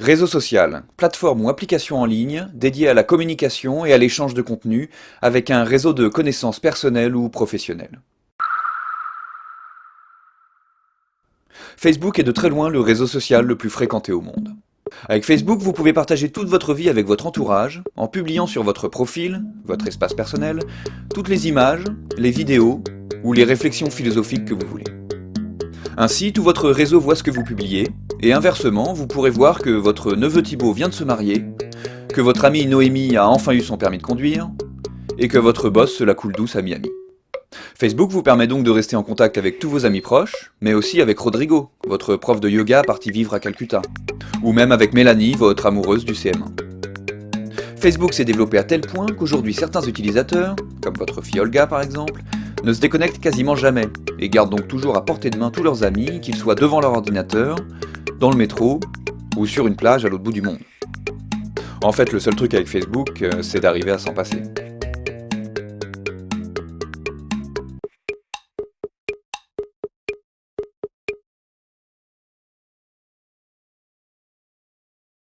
Réseau social, plateforme ou application en ligne dédiée à la communication et à l'échange de contenu avec un réseau de connaissances personnelles ou professionnelles. Facebook est de très loin le réseau social le plus fréquenté au monde. Avec Facebook, vous pouvez partager toute votre vie avec votre entourage, en publiant sur votre profil, votre espace personnel, toutes les images, les vidéos ou les réflexions philosophiques que vous voulez. Ainsi, tout votre réseau voit ce que vous publiez, et inversement, vous pourrez voir que votre neveu Thibaut vient de se marier, que votre amie Noémie a enfin eu son permis de conduire, et que votre boss se la coule douce à Miami. Facebook vous permet donc de rester en contact avec tous vos amis proches, mais aussi avec Rodrigo, votre prof de yoga parti vivre à Calcutta, ou même avec Mélanie, votre amoureuse du CM1. Facebook s'est développé à tel point qu'aujourd'hui certains utilisateurs, comme votre fille Olga par exemple, ne se déconnectent quasiment jamais, et gardent donc toujours à portée de main tous leurs amis, qu'ils soient devant leur ordinateur, dans le métro, ou sur une plage à l'autre bout du monde. En fait, le seul truc avec Facebook, euh, c'est d'arriver à s'en passer.